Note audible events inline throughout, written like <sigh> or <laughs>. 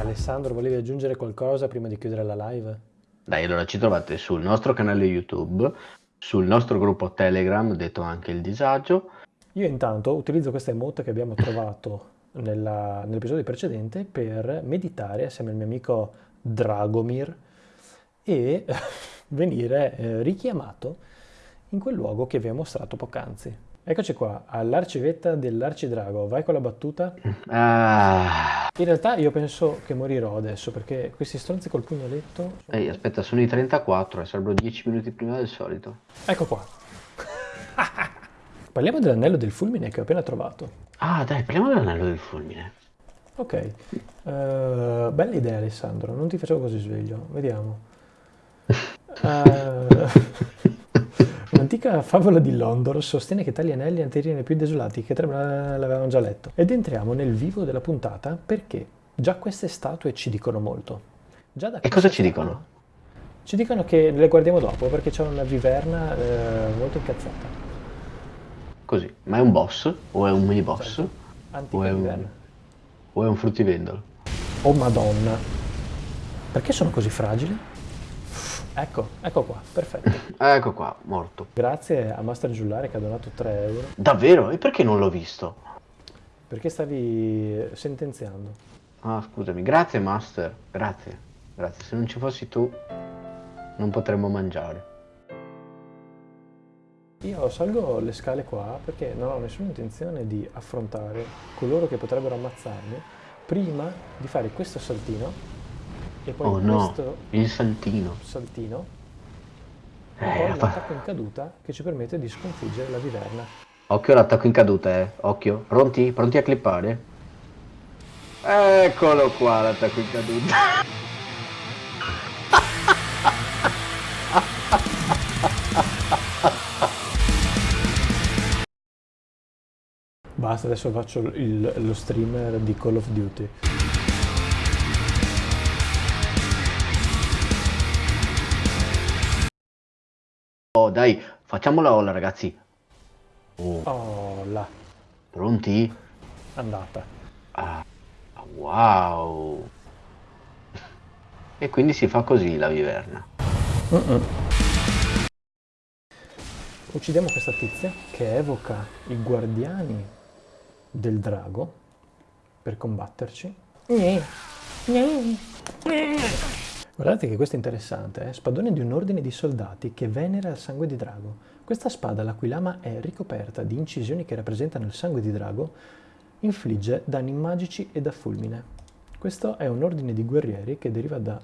Alessandro, volevi aggiungere qualcosa prima di chiudere la live? Dai, allora ci trovate sul nostro canale YouTube, sul nostro gruppo Telegram, detto anche il disagio. Io intanto utilizzo questa emote che abbiamo trovato nell'episodio precedente per meditare assieme al mio amico Dragomir e <laughs> venire eh, richiamato in quel luogo che vi ho mostrato poc'anzi. Eccoci qua, all'arcivetta dell'arcidrago. Vai con la battuta. Ah, In realtà io penso che morirò adesso perché questi stronzi col pugnaletto... ehi, aspetta, sono i 34 e sarebbero 10 minuti prima del solito. Ecco qua. <laughs> Parliamo dell'anello del fulmine che ho appena trovato. Ah, dai, parliamo dell'anello del fulmine. Ok, Eh, bella idea Alessandro, non ti facevo così sveglio, vediamo. <laughs> Eh, Un'antica favola di Londor sostiene che tali anelli anteriori più desolati che tre l'avevamo già letto. Ed entriamo nel vivo della puntata perché già queste statue ci dicono molto. Già da E cosa ci statue- dicono? Ci dicono che le guardiamo dopo perché c'è una viverna eh, molto incazzata. Così, ma è un boss? O è un mini boss? Antica O è un, viverna. o è un fruttivendolo? Oh madonna. Perché sono così fragili? Ecco, ecco qua, perfetto. <laughs> Ecco qua, morto. Grazie a Master Giullare che ha donato 3 euro. Davvero? E perché non l'ho visto? Perché stavi sentenziando? Ah, scusami, grazie Master, grazie, grazie. Se non ci fossi tu, non potremmo mangiare. Io salgo le scale qua perché non ho nessuna intenzione di affrontare coloro che potrebbero ammazzarmi prima di fare questo saltino e poi Oh no, questo il saltino. saltino e Eh, poi l'attacco in caduta che ci permette di sconfiggere la viverna. Occhio all'attacco in caduta, eh. Occhio. Pronti? Pronti a clippare? Eccolo qua l'attacco in caduta. Basta, adesso faccio il- lo streamer di Call of Duty. Dai, facciamo la ola, ragazzi. Oh, là, pronti? andata. Ah, wow. E quindi si fa così la viverna. Uccidiamo questa tizia che evoca i guardiani del drago per combatterci. Guardate che questo è interessante, eh? spadone di un ordine di soldati che venera il sangue di drago. Questa spada, la cui lama è ricoperta di incisioni che rappresentano il sangue di drago, infligge danni magici e da fulmine. Questo è un ordine di guerrieri che deriva da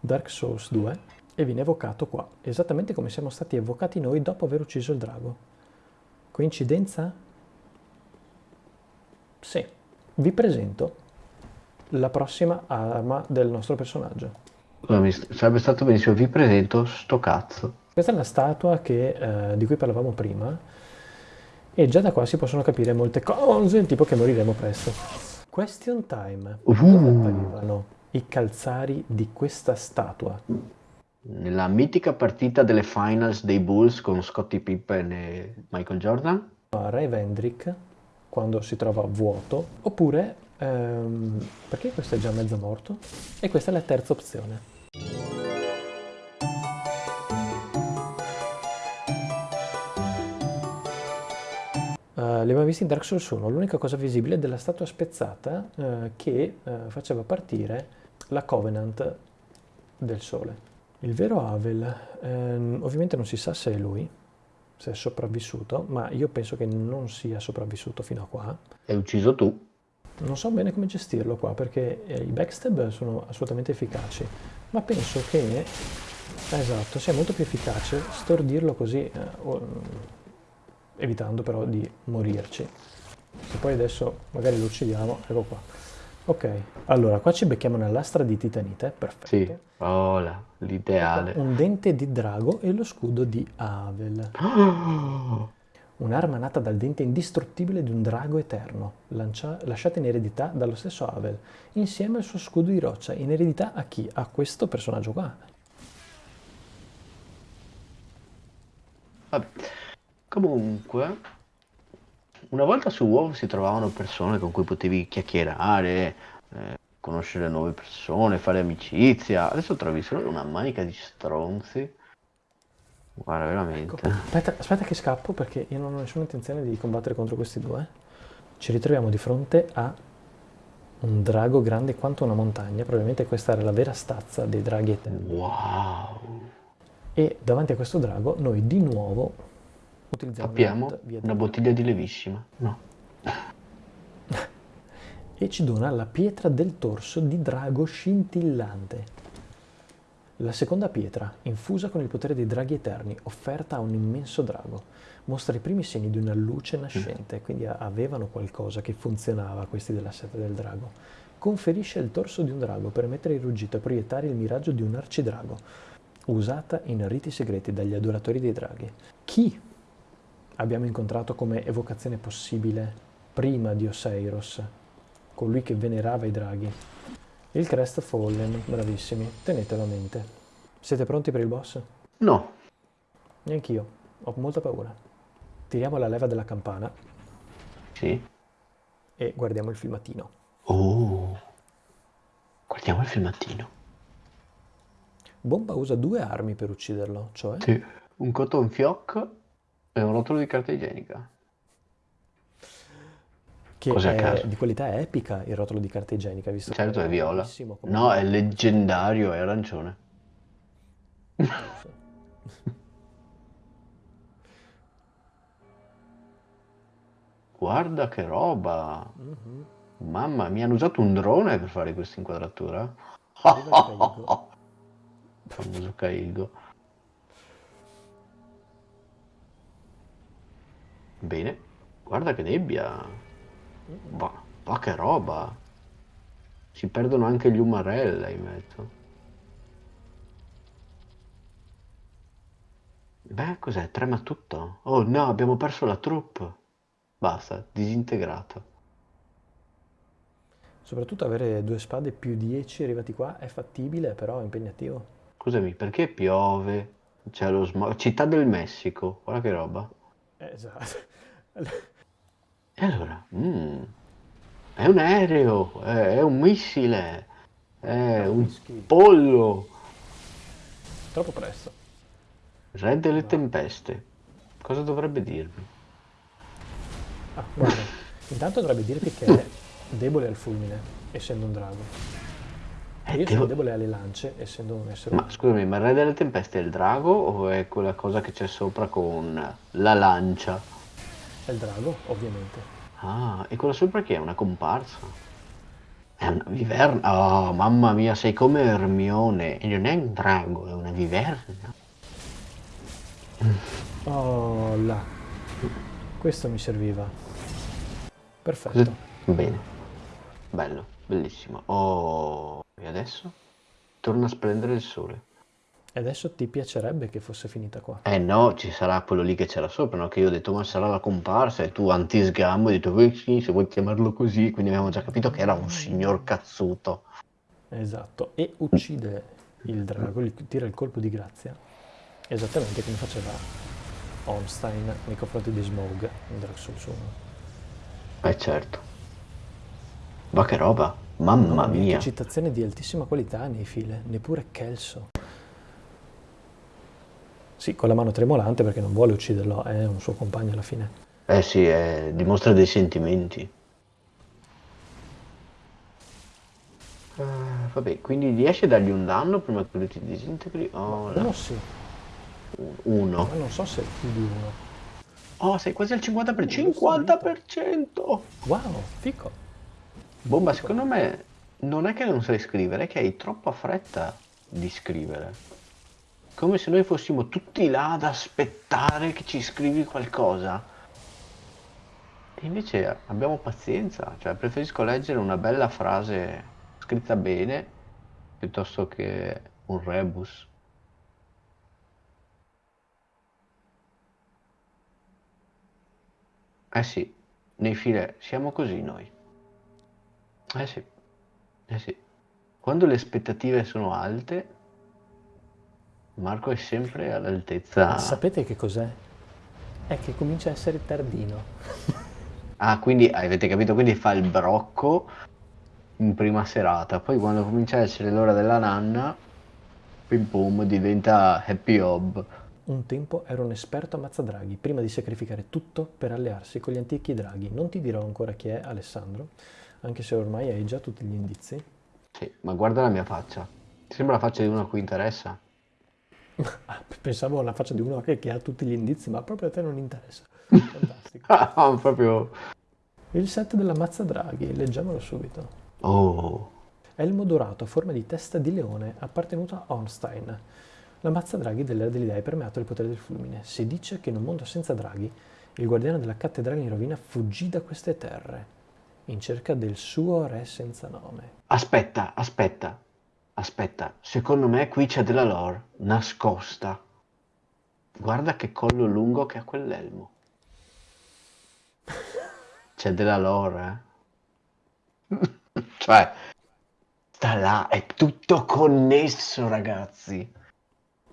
Dark Souls 2 e viene evocato qua, esattamente come siamo stati evocati noi dopo aver ucciso il drago. Coincidenza? Sì. Vi presento la prossima arma del nostro personaggio. Scusami, sarebbe stato benissimo, vi presento sto cazzo. Questa è la statua che, eh, di cui parlavamo prima e già da qua si possono capire molte cose, tipo che moriremo presto. Question time. Uh. Dove apparivano i calzari di questa statua? Nella mitica partita delle finals dei Bulls con Scottie Pippen e Michael Jordan? a Ray Vendrick quando si trova vuoto, oppure ehm, perché questo è già mezzo morto? E questa è la terza opzione. Eh, li abbiamo visti in Dark Souls 1, l'unica cosa visibile è della statua spezzata eh, che eh, faceva partire la Covenant del Sole. Il vero Havel, ehm, ovviamente non si sa se è lui, se è sopravvissuto, ma io penso che non sia sopravvissuto fino a qua. Hai ucciso tu. Non so bene come gestirlo qua perché eh, i backstab sono assolutamente efficaci, ma penso che, esatto, sia molto più efficace stordirlo così, eh, o- evitando però di morirci. Se poi adesso magari lo uccidiamo, ecco qua. Ok, allora qua ci becchiamo una lastra di titanite, perfetto. Sì. Oh, l'ideale. Un dente di drago e lo scudo di Havel. <gasps> Un'arma nata dal dente indistruttibile di un drago eterno, lancia- lasciata in eredità dallo stesso Havel, insieme al suo scudo di roccia. In eredità a chi? A questo personaggio qua. Vabbè. Comunque, una volta su WoW si trovavano persone con cui potevi chiacchierare, eh, conoscere nuove persone, fare amicizia. Adesso trovi solo una manica di stronzi. Guarda, veramente. Ecco. Aspetta, aspetta che scappo perché io non ho nessuna intenzione di combattere contro questi due. Ci ritroviamo di fronte a un drago grande quanto una montagna. Probabilmente questa era la vera stazza dei draghi eterni. Wow. E davanti a questo drago noi di nuovo utilizziamo Abbiamo una bottiglia di levissima. No. <laughs> e ci dona la pietra del torso di drago scintillante. La seconda pietra, infusa con il potere dei draghi eterni, offerta a un immenso drago, mostra i primi segni di una luce nascente, quindi avevano qualcosa che funzionava questi della seta del drago. Conferisce il torso di un drago per emettere il ruggito e proiettare il miraggio di un arcidrago, usata in riti segreti dagli adoratori dei draghi. Chi abbiamo incontrato come evocazione possibile prima di Oseiros, colui che venerava i draghi? Il Crest Fallen, bravissimi, tenetelo a mente. Siete pronti per il boss? No. Neanch'io, ho molta paura. Tiriamo la leva della campana. Sì. E guardiamo il filmatino. Oh. Guardiamo il filmatino. Bomba usa due armi per ucciderlo, cioè? Sì. Un cotton fioc e un rotolo di carta igienica che è di qualità epica il rotolo di carta igienica, visto certo è viola. No, è leggendario, è arancione. <laughs> Guarda che roba! Mm-hmm. Mamma mia, hanno usato un drone per fare questa inquadratura? <laughs> Famoso Caigo. Bene, guarda che nebbia! Ma, ma che roba! Si perdono anche gli umarella in mezzo. Beh, cos'è? Trema tutto? Oh no, abbiamo perso la troupe. Basta, disintegrato. Soprattutto avere due spade più 10 arrivati qua è fattibile, però è impegnativo. Scusami, perché piove? C'è lo smog. Città del Messico, guarda che roba. Esatto. E allora, mm, è un aereo, è, è un missile, è un pollo. Troppo presto. Re delle tempeste. Cosa dovrebbe dirmi? Ah, guarda, intanto dovrebbe dirti che è debole al fulmine, essendo un drago. E io devo... sono debole alle lance, essendo un essere Ma scusami, ma il re delle tempeste è il drago o è quella cosa che c'è sopra con la lancia? È il drago, ovviamente. Ah, e quella sopra che è? Una comparsa? È una viverna? Oh, mamma mia, sei come Ermione. E non è un drago, è una viverna. Oh, là. Questo mi serviva. Perfetto. Bene. Bello, bellissimo. Oh, e adesso? Torna a splendere il sole. E adesso ti piacerebbe che fosse finita qua? Eh no, ci sarà quello lì che c'era sopra, no? Che io ho detto, ma sarà la comparsa, e tu antisgammo hai detto, eh sì, se vuoi chiamarlo così, quindi abbiamo già capito che era un signor cazzuto. Esatto, e uccide il drago, gli tira il colpo di grazia, esattamente come faceva Ornstein nei confronti di Smog in Dark Souls 1. Eh certo. Ma che roba, mamma mia. Che citazione di altissima qualità nei file, neppure Kelso. Sì, con la mano tremolante perché non vuole ucciderlo, è un suo compagno alla fine. Eh sì, eh, dimostra dei sentimenti. Uh, vabbè, quindi riesci a dargli un danno prima che lui ti disintegri? Oh, uno sì. Uno. Ma non so se è più di uno. Oh, sei quasi al 50%. 50%! Wow, fico. Bomba, secondo me non è che non sai scrivere, è che hai troppa fretta di scrivere come se noi fossimo tutti là ad aspettare che ci scrivi qualcosa. E invece abbiamo pazienza, cioè preferisco leggere una bella frase scritta bene piuttosto che un rebus. Eh sì, nei file siamo così noi. Eh sì, eh sì. Quando le aspettative sono alte, Marco è sempre all'altezza. Sapete che cos'è? È che comincia a essere tardino. <laughs> ah, quindi avete capito? Quindi fa il brocco in prima serata, poi quando comincia a essere l'ora della nanna, pim pum, diventa happy hob. Un tempo era un esperto ammazzadraghi, prima di sacrificare tutto per allearsi con gli antichi draghi. Non ti dirò ancora chi è Alessandro, anche se ormai hai già tutti gli indizi. Sì, ma guarda la mia faccia. Ti sembra la faccia di uno a cui interessa? Ah, pensavo alla faccia di uno che, ha tutti gli indizi, ma proprio a te non interessa. <laughs> Fantastico. Ah, proprio... Il set della Mazzadraghi, leggiamolo subito. Oh, Elmo dorato a forma di testa di leone, appartenuto a Ornstein. La mazza draghi dell'era degli dei permeato il potere del fulmine. Si dice che in un mondo senza draghi, il guardiano della cattedrale in rovina fuggì da queste terre, in cerca del suo re senza nome. aspetta, aspetta, aspetta. Secondo me qui c'è della lore nascosta. Guarda che collo lungo che ha quell'elmo. C'è della lore, eh? <laughs> Cioè, sta là, è tutto connesso, ragazzi.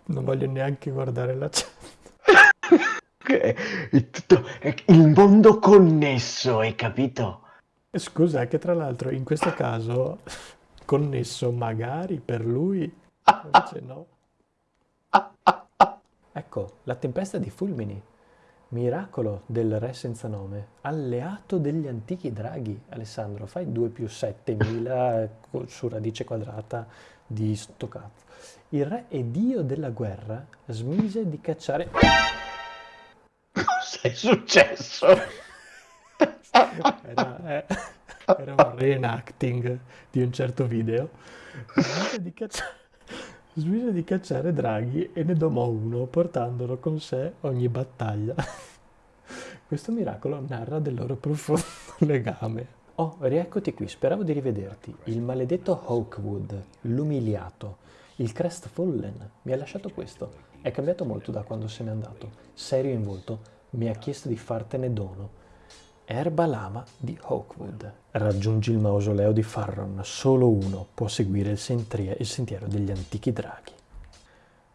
Non voglio neanche guardare la chat. <laughs> Che È tutto, è il mondo connesso, hai capito? Scusa, che tra l'altro in questo caso connesso magari per lui, invece no. Ecco, la tempesta di fulmini, miracolo del re senza nome, alleato degli antichi draghi. Alessandro, fai 2 più 7000 co- su radice quadrata di sto cazzo. Il re e dio della guerra smise di cacciare... Cosa è successo? <laughs> Era, eh, era un reenacting di un certo video. Smise di, caccia- smise di cacciare draghi e ne domò uno, portandolo con sé ogni battaglia. Questo miracolo narra del loro profondo <laughs> legame. Oh, rieccoti qui, speravo di rivederti. Il maledetto Hawkwood, l'umiliato, il Crestfallen, mi ha lasciato questo. È cambiato molto da quando se n'è andato. Serio in volto, mi ha chiesto di fartene dono. Erba lama di Hawkwood. Raggiungi il mausoleo di Farron, solo uno può seguire il, il sentiero degli antichi draghi.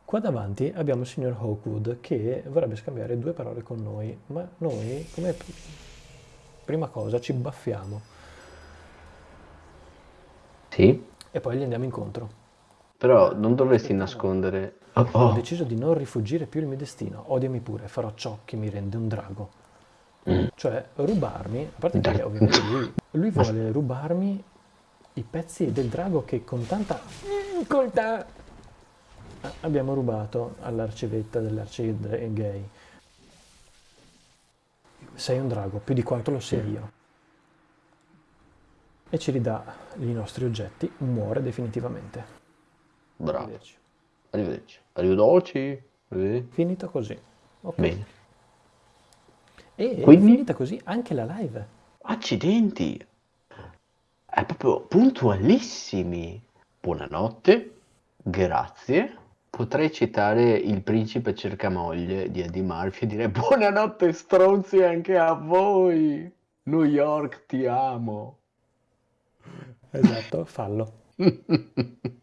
Qua davanti abbiamo il signor Hawkwood che vorrebbe scambiare due parole con noi, ma noi, come pr- prima cosa, ci baffiamo Sì, e poi gli andiamo incontro. però non dovresti nascondere... Oh, Ho oh. deciso di non rifuggire più il mio destino, odiami pure, farò ciò che mi rende un drago. Mm. Cioè, rubarmi, a parte che ovviamente lui, lui <laughs> vuole rubarmi i pezzi del drago che con tanta coltà abbiamo rubato all'arcivetta dell'arcigay. Sei un drago, più di quanto lo sia io. E ci ridà i nostri oggetti, muore definitivamente. Bravo. Arrivederci. Arrivederci. Arrivederci. Arrivederci. Finito così. Ok. Bene. E è Quindi? finita così anche la live. Accidenti. È proprio puntualissimi. Buonanotte. Grazie. Potrei citare Il principe cercamoglie di Eddie Murphy e dire buonanotte stronzi anche a voi. New York ti amo. Esatto, fallo. <laughs>